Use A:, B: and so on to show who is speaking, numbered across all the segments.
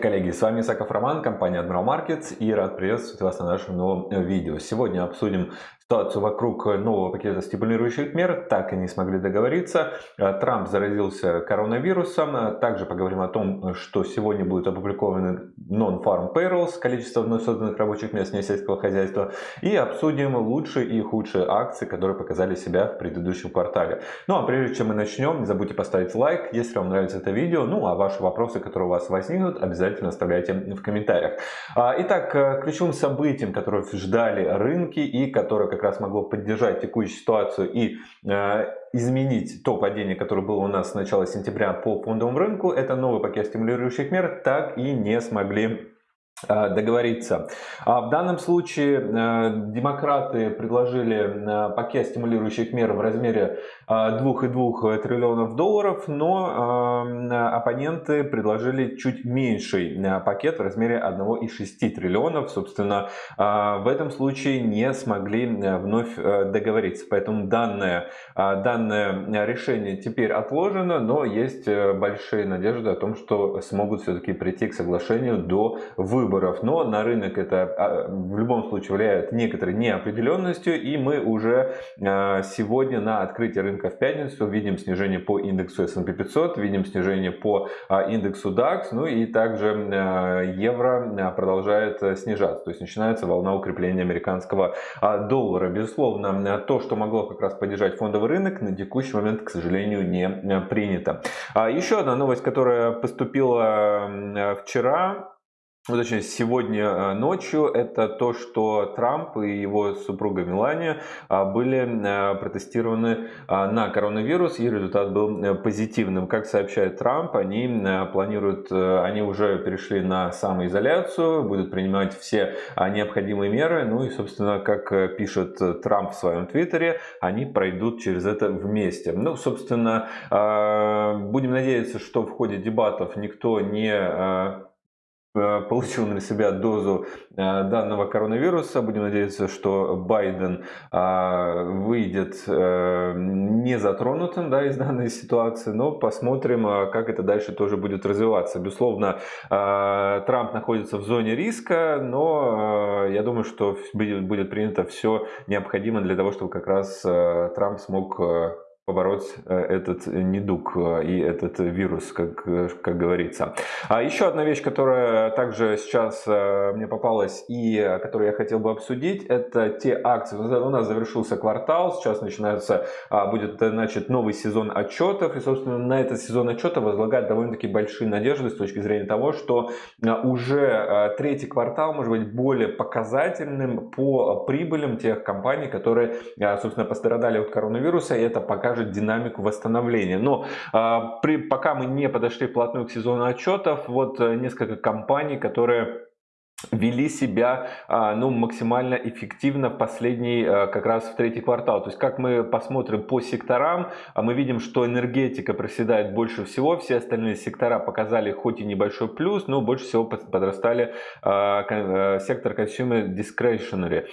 A: Коллеги! С вами Исаков Роман, компания Admiral Markets и рад приветствовать вас на нашем новом видео. Сегодня обсудим ситуацию вокруг нового пакета стимулирующих мер, так и не смогли договориться. Трамп заразился коронавирусом. Также поговорим о том, что сегодня будут опубликованы non-farm payrolls, количество вновь созданных рабочих мест несельского хозяйства. И обсудим лучшие и худшие акции, которые показали себя в предыдущем квартале. Ну а прежде чем мы начнем, не забудьте поставить лайк, если вам нравится это видео. Ну а ваши вопросы, которые у вас возникнут, обязательно оставляйте в комментариях. А, итак, ключевым событием, которое ждали рынки и которое, как как раз могло поддержать текущую ситуацию и э, изменить то падение, которое было у нас с начала сентября по фондовому рынку, это новый пакет стимулирующих мер, так и не смогли договориться. А в данном случае э, демократы предложили э, пакет стимулирующих мер в размере 2,2 триллионов долларов, но оппоненты предложили чуть меньший пакет в размере 1,6 триллионов. Собственно, в этом случае не смогли вновь договориться. Поэтому данное, данное решение теперь отложено, но есть большие надежды о том, что смогут все-таки прийти к соглашению до выборов выборов, но на рынок это а, в любом случае влияет некоторой неопределенностью, и мы уже а, сегодня на открытии рынка в пятницу видим снижение по индексу S&P 500, видим снижение по а, индексу DAX, ну и также евро продолжает снижаться, то есть начинается волна укрепления американского доллара. Безусловно, то, что могло как раз поддержать фондовый рынок, на текущий момент, к сожалению, не принято. Еще одна новость, которая поступила вчера, ну, точнее, сегодня э, ночью, это то, что Трамп и его супруга Мелания а, были э, протестированы а, на коронавирус, и результат был э, позитивным. Как сообщает Трамп, они планируют, они уже перешли на самоизоляцию, будут принимать все а, необходимые меры, ну и, собственно, как пишет Трамп в своем твиттере, они пройдут через это вместе. Ну, собственно, будем надеяться, что в ходе дебатов никто не получил на себя дозу э, данного коронавируса. Будем надеяться, что Байден э, выйдет не затронутым да, из данной ситуации, но посмотрим, как это дальше тоже будет развиваться. Безусловно, Трамп находится в зоне риска, но я думаю, что будет принято все необходимое для того, чтобы как раз Трамп смог побороть э, этот недуг э, и этот вирус, как, как говорится. А еще одна вещь, которая также сейчас э, мне попалась и которую я хотел бы обсудить, это те акции. У нас завершился квартал, сейчас начинается, а, будет значит, новый сезон отчетов, и, собственно, на этот сезон отчета возлагают довольно-таки большие надежды с точки зрения того, что уже третий квартал может быть более показательным по прибылям тех компаний, которые, собственно, пострадали от коронавируса, и это покажет покажет динамику восстановления. Но а, при, пока мы не подошли вплотную к сезону отчетов, вот э, несколько компаний, которые вели себя а, ну, максимально эффективно в последний, а, как раз в третий квартал. То есть, как мы посмотрим по секторам, а, мы видим, что энергетика проседает больше всего, все остальные сектора показали хоть и небольшой плюс, но больше всего подрастали сектор consumer discretionary.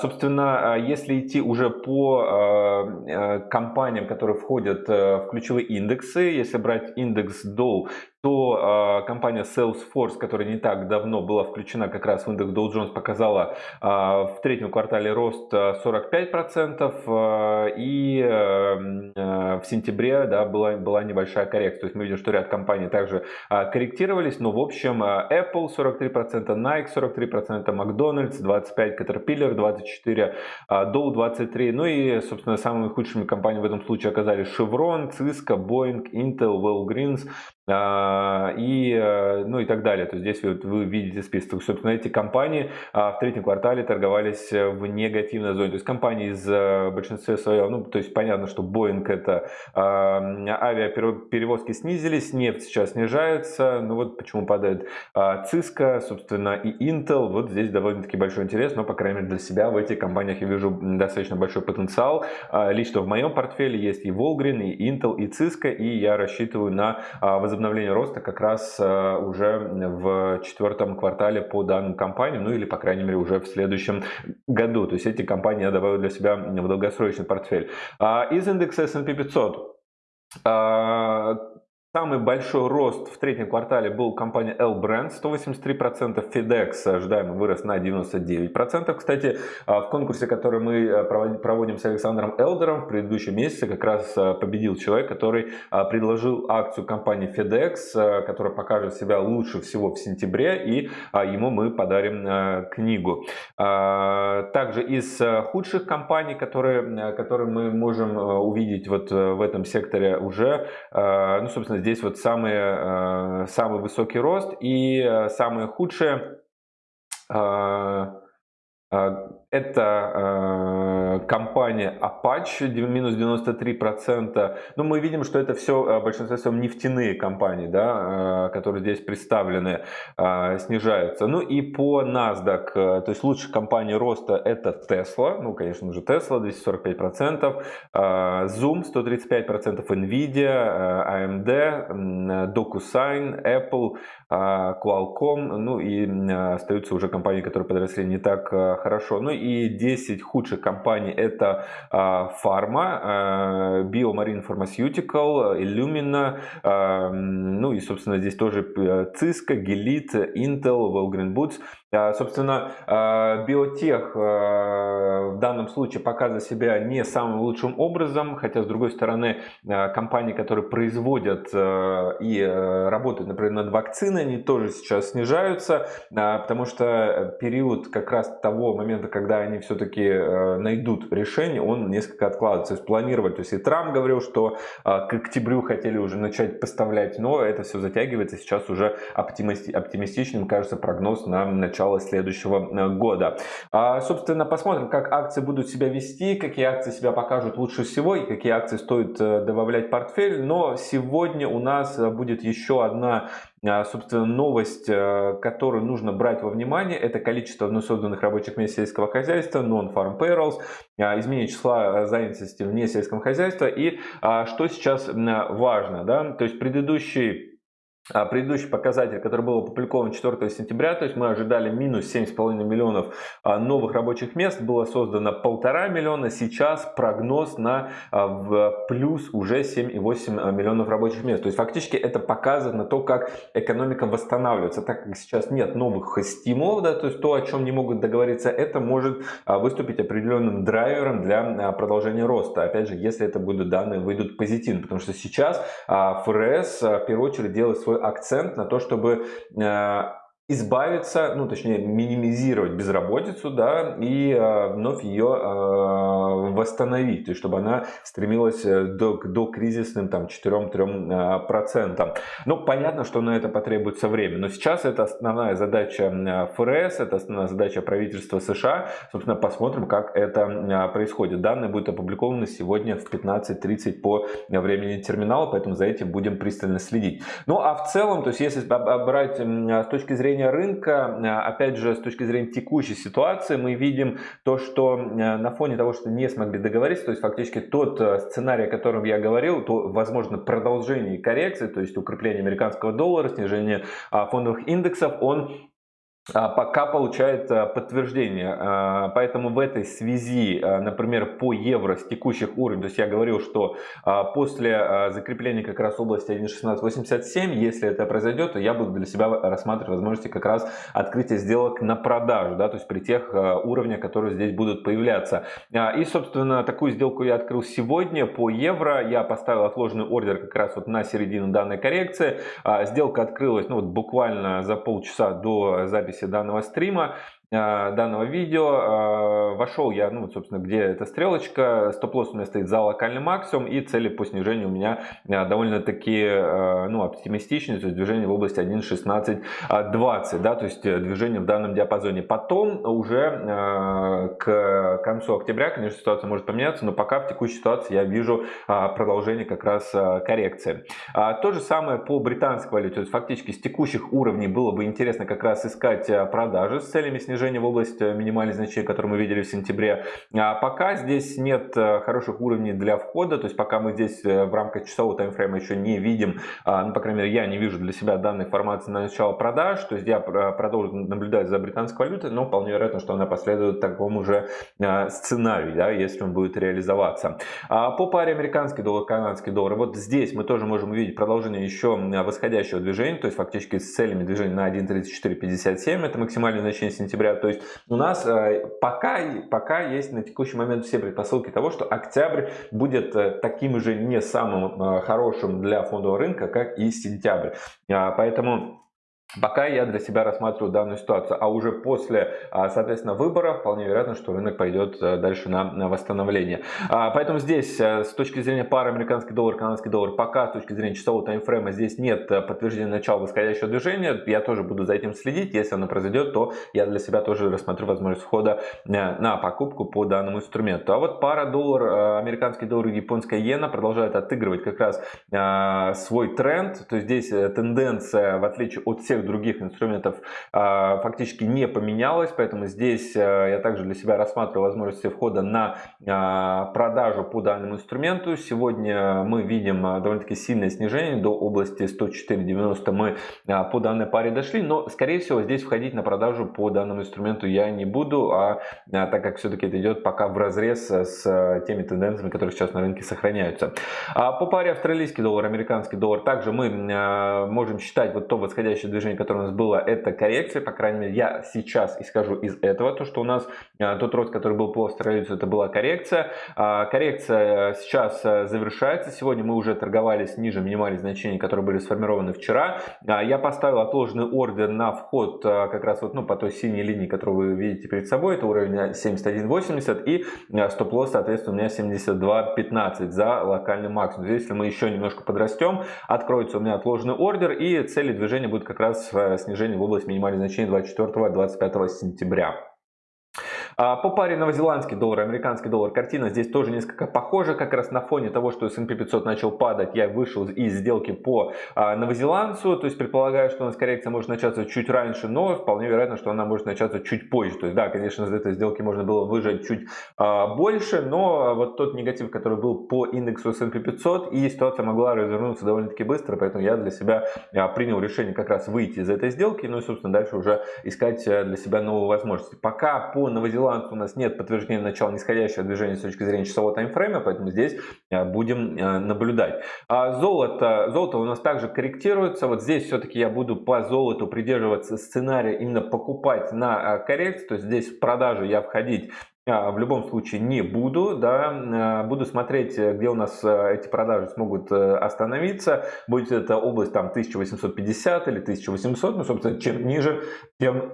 A: Собственно, если идти уже по компаниям, которые входят в ключевые индексы, если брать индекс Dow то э, компания Salesforce, которая не так давно была включена как раз в индекс Dow Jones, показала э, в третьем квартале рост 45%, э, и э, в сентябре да, была, была небольшая коррекция. То есть мы видим, что ряд компаний также корректировались, но в общем Apple 43%, Nike 43%, McDonald's 25%, Caterpillar 24%, Dow 23%, ну и, собственно, самыми худшими компаниями в этом случае оказались Chevron, Cisco, Boeing, Intel, Walgreens, а, и, э, ну и так далее. То есть здесь вы, вы видите список. Собственно, эти компании а, в третьем квартале торговались э, в негативной зоне. То есть компании из э, большинства своего, ну то есть понятно, что Boeing это а, авиаперевозки снизились, нефть сейчас снижается, ну вот почему падает Cisco, собственно, и Intel. Вот здесь довольно-таки большой интерес, но, по крайней мере, для себя в этих компаниях я вижу достаточно большой потенциал. Лично в моем портфеле есть и Volgren, и Intel, и Cisco, и я рассчитываю на возобновление роста как раз уже в четвертом квартале по данным компаниям, ну или, по крайней мере, уже в следующем году. То есть эти компании я добавил для себя в долгосрочный портфель. А из индекса S&P 500 Самый большой рост в третьем квартале был у компании L-Brand 183%, FedEx ожидаемо вырос на 99%. Кстати, в конкурсе, который мы проводим с Александром Элдером в предыдущем месяце, как раз победил человек, который предложил акцию компании FedEx, которая покажет себя лучше всего в сентябре, и ему мы подарим книгу. Также из худших компаний, которые, которые мы можем увидеть вот в этом секторе уже, ну, собственно, здесь вот самый, э, самый высокий рост и э, самое худшее э, это компания Apache, минус 93%. Но мы видим, что это все в большинстве своем нефтяные компании, да, э, которые здесь представлены, э, снижаются. Ну и по NASDAQ, э, то есть лучшая компания роста это Tesla, ну конечно же Tesla 245%, э, Zoom 135%, Nvidia, э, AMD, DocuSign, Apple, э, Qualcomm, ну и э, остаются уже компании, которые подросли не так э, хорошо. Ну и 10 худших компаний это Pharma, BioMarine Pharmaceutical, Illumina, ну и собственно здесь тоже Cisco, Gilead, Intel, Walgreen Boots. А, собственно, а, биотех а, в данном случае показывает себя не самым лучшим образом, хотя, с другой стороны, компании, которые производят и работают, например, над вакциной, они тоже сейчас снижаются, потому что период как раз того момента, когда они все-таки найдут решение, он несколько откладывается. То есть планировать, то есть и Трамп говорил, что к октябрю хотели уже начать поставлять, но это все затягивается, сейчас уже оптимистичным кажется прогноз на начало следующего э, года. А, собственно, посмотрим, как акции будут себя вести, какие акции себя покажут лучше всего и какие акции стоит э, добавлять в портфель. Но сегодня у нас э, будет еще одна собственно, новость, которую нужно брать во внимание, это количество вновь созданных рабочих мест сельского хозяйства, non-farm payrolls, изменение числа занятости вне сельского хозяйства и что сейчас важно, да, то есть предыдущий а, предыдущий показатель, который был опубликован 4 сентября, то есть мы ожидали минус 7,5 миллионов а, новых рабочих мест, было создано полтора миллиона, сейчас прогноз на а, в плюс уже 7,8 миллионов рабочих мест. То есть фактически это показывает на то, как экономика восстанавливается, так как сейчас нет новых стимулов, да, то есть то, о чем не могут договориться, это может выступить определенным драйвером для продолжения роста. Опять же, если это будут данные выйдут позитивно, потому что сейчас ФРС в первую очередь делает свой свой акцент на то, чтобы э, избавиться, ну точнее минимизировать безработицу, да, и э, вновь ее э, восстановить, то есть чтобы она стремилась э, до, до кризисным там 4-3 процентам. Ну понятно, что на это потребуется время, но сейчас это основная задача ФРС, это основная задача правительства США, собственно посмотрим, как это происходит. Данные будут опубликованы сегодня в 15.30 по времени терминала, поэтому за этим будем пристально следить. Ну а в целом, то есть если брать с точки зрения зрения рынка, э, опять же, с точки зрения текущей ситуации, мы видим то, что э, на фоне того, что не смогли договориться, то есть фактически тот э, сценарий, о котором я говорил, то возможно продолжение коррекции, то есть укрепление американского доллара, снижение а, фондовых индексов, он пока получает а, подтверждение. А, поэтому в этой связи, например, по евро с текущих уровней, то есть я говорил, что после закрепления как раз области 1.1687, если это произойдет, то я буду для себя рассматривать возможности как раз открытия сделок на продажу, да, то есть при тех уровнях, которые здесь будут появляться. И, собственно, такую сделку я открыл сегодня по евро. Я поставил отложенный ордер как раз вот на середину данной коррекции. Сделка открылась ну, вот буквально за полчаса до записи записи данного стрима. Э, данного видео. Э, вошел я, ну, собственно, где эта стрелочка, стоп-лосс у меня стоит за локальный максимум и цели по снижению у меня э, довольно-таки, ну, оптимистичные, то есть движение в области 1.1620, да, то есть движение в данном диапазоне. Потом уже к концу октября, конечно, ситуация может поменяться, но пока в текущей ситуации я вижу продолжение как раз коррекции. То же самое по британской валюте, то есть фактически с текущих уровней было бы интересно как раз искать продажи с целями снижения снижение в область минимальных значений, которые мы видели в сентябре. А пока здесь нет хороших уровней для входа, то есть пока мы здесь в рамках часового таймфрейма еще не видим, ну, по крайней мере, я не вижу для себя данной формации на начало продаж, то есть я продолжу наблюдать за британской валютой, но вполне вероятно, что она последует такому же сценарию, да, если он будет реализоваться. По паре американский доллар, канадский доллар, вот здесь мы тоже можем увидеть продолжение еще восходящего движения, то есть фактически с целями движения на 1.3457, это максимальное значение сентября, то есть у нас э, пока, пока есть на текущий момент все предпосылки того, что октябрь будет э, таким же не самым э, хорошим для фондового рынка, как и сентябрь. А, поэтому Пока я для себя рассматриваю данную ситуацию, а уже после, а, соответственно, выбора вполне вероятно, что рынок пойдет э, дальше на восстановление. А, поэтому здесь э, с точки зрения пары американский доллар, канадский доллар, пока с точки зрения часового таймфрейма здесь нет э, подтверждения начала восходящего движения. Я тоже буду за этим следить. Если оно произойдет, то я для себя тоже рассмотрю возможность входа на покупку по данному инструменту. А вот пара доллар, американский доллар и японская иена продолжают отыгрывать как раз свой тренд. То есть здесь тенденция, в отличие от всех всех других инструментов а, фактически не поменялось, поэтому здесь а, я также для себя рассматриваю возможности входа на а, продажу по данному инструменту. Сегодня мы видим довольно-таки сильное снижение до области 104.90 мы по данной паре дошли, но скорее всего здесь входить на продажу по данному инструменту я не буду, а так как все-таки это идет пока в разрез с теми тенденциями, которые сейчас на рынке сохраняются. По паре австралийский доллар, американский доллар также мы можем считать вот то восходящее движение движение, которое у нас было, это коррекция. По крайней мере, я сейчас исхожу из этого. То, что у нас а, тот рост, который был по австралийцу, это была коррекция. А, коррекция сейчас а, завершается. Сегодня мы уже торговались ниже минимальных значений, которые были сформированы вчера. Я поставил отложенный ордер на вход как раз вот ну, по той синей линии, которую вы видите перед собой. Это уровень 71.80 и стоп-лосс, соответственно, у меня 72.15 за локальный максимум. Здесь, если мы еще немножко подрастем, откроется у меня отложенный ордер и цели движения будут как раз снижение в область минимальных значений 24-25 сентября. А, по паре новозеландский доллар американский доллар картина здесь тоже несколько похожа. Как раз на фоне того, что S&P 500 начал падать, я вышел из сделки по а, новозеландцу. То есть предполагаю, что у нас коррекция может начаться чуть раньше, но вполне вероятно, что она может начаться чуть позже. То есть да, конечно, из этой сделки можно было выжать чуть а, больше, но вот тот негатив, который был по индексу S&P 500 и ситуация могла развернуться довольно-таки быстро, поэтому я для себя принял решение как раз выйти из этой сделки, ну и собственно дальше уже искать для себя новые возможности. Пока по новозеландскому Зеланд у нас нет подтверждения начала нисходящего движения с точки зрения часового таймфрейма, поэтому здесь э, будем э, наблюдать. А золото, золото у нас также корректируется. Вот здесь все-таки я буду по золоту придерживаться сценария именно покупать на э, коррекцию. То есть здесь в продажу я входить в любом случае не буду, да, буду смотреть, где у нас эти продажи смогут остановиться, будет это область там 1850 или 1800, ну, собственно, чем ниже, тем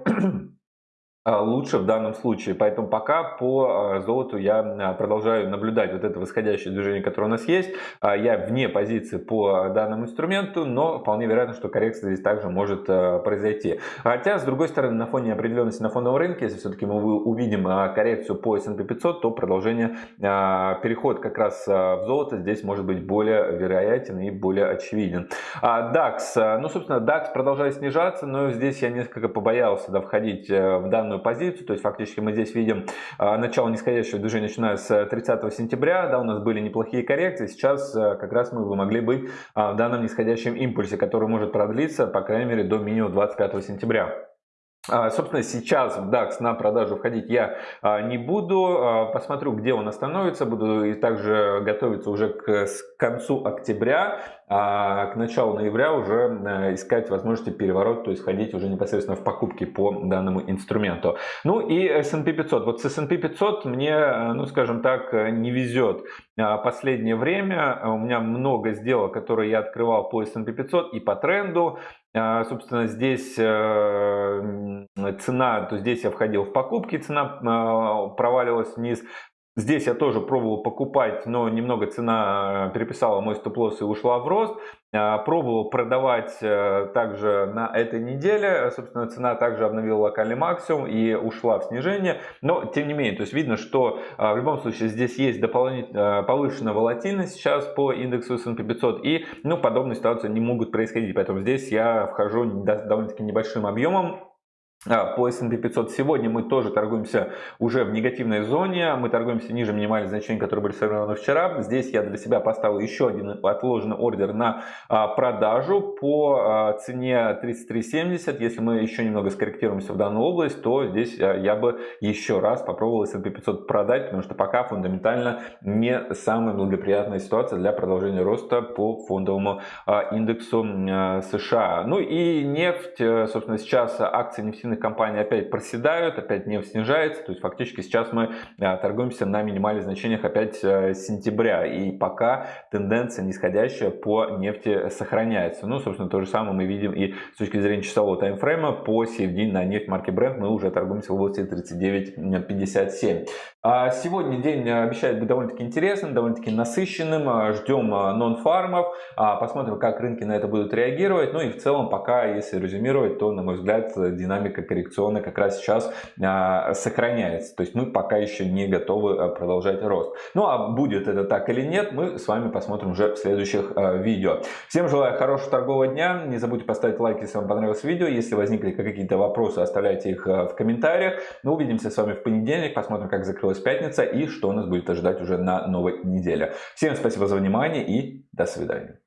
A: лучше в данном случае. Поэтому пока по а, золоту я а, продолжаю наблюдать вот это восходящее движение, которое у нас есть. Я вне позиции по данному инструменту, но вполне вероятно, что коррекция здесь также может произойти. Хотя, с другой стороны, на фоне определенности на фоновом рынке, если все-таки мы увидим коррекцию по S&P 500, то продолжение, переход как раз в золото здесь может быть более вероятен и более очевиден. DAX, ну, собственно, DAX продолжает снижаться, но здесь я несколько побоялся да, входить э, в данную данную позицию. То есть фактически мы здесь видим а, начало нисходящего движения, начиная с 30 сентября. Да, у нас были неплохие коррекции. Сейчас а, как раз мы могли быть а, в данном нисходящем импульсе, который может продлиться, по крайней мере, до минимум 25 сентября. Собственно, сейчас в DAX на продажу входить я не буду. Посмотрю, где он остановится. Буду и также готовиться уже к концу октября а к началу ноября уже э, искать возможности переворота, то есть входить уже непосредственно в покупки по данному инструменту. Ну и S&P 500. Вот с S&P 500 мне, э, ну скажем так, э, не везет последнее время. У меня много сделок, которые я открывал по S&P 500 и по тренду. Собственно, здесь цена, то здесь я входил в покупки, цена проваливалась вниз. Здесь я тоже пробовал покупать, но немного цена э, переписала мой стоп-лосс и ушла в рост. Э, пробовал продавать э, также на этой неделе. Собственно, цена также обновила локальный максимум и ушла в снижение. Но, тем не менее, то есть видно, что в любом случае здесь есть дополнительная повышенная волатильность сейчас по индексу S&P 500. И ну, подобные ситуации не могут происходить. Поэтому здесь я вхожу довольно-таки небольшим объемом по S&P 500 сегодня мы тоже торгуемся уже в негативной зоне. Мы торгуемся ниже минимальных значений, которые были сформированы вчера. Здесь я для себя поставил еще один отложенный ордер на а, продажу по а, цене 33.70. Если мы еще немного скорректируемся в данную область, то здесь я бы еще раз попробовал S&P 500 продать, потому что пока фундаментально не самая благоприятная ситуация для продолжения роста по фондовому индексу США. Ну и нефть, собственно, сейчас акции нефтяных нефтяных компаний опять проседают, опять нефть снижается, то есть фактически сейчас мы а, торгуемся на минимальных значениях опять э, сентября, и пока тенденция нисходящая по нефти сохраняется. Ну, собственно, то же самое мы видим и с точки зрения часового таймфрейма по CFD на нефть марки Brent мы уже торгуемся в области 39.57. А сегодня день обещает быть довольно-таки интересным, довольно-таки насыщенным. А, ждем нон-фармов, посмотрим, как рынки на это будут реагировать. Ну и в целом, пока, если резюмировать, то, на мой взгляд, динамика динамика коррекционная как раз сейчас а, сохраняется. То есть мы пока еще не готовы а, продолжать рост. Ну а будет это так или нет, мы с вами посмотрим уже в следующих а, видео. Всем желаю хорошего торгового дня. Не забудьте поставить лайк, если вам понравилось видео. Если возникли какие-то вопросы, оставляйте их в комментариях. Мы увидимся с вами в понедельник, посмотрим, как закрылась пятница и что нас будет ожидать уже на новой неделе. Всем спасибо за внимание и до свидания.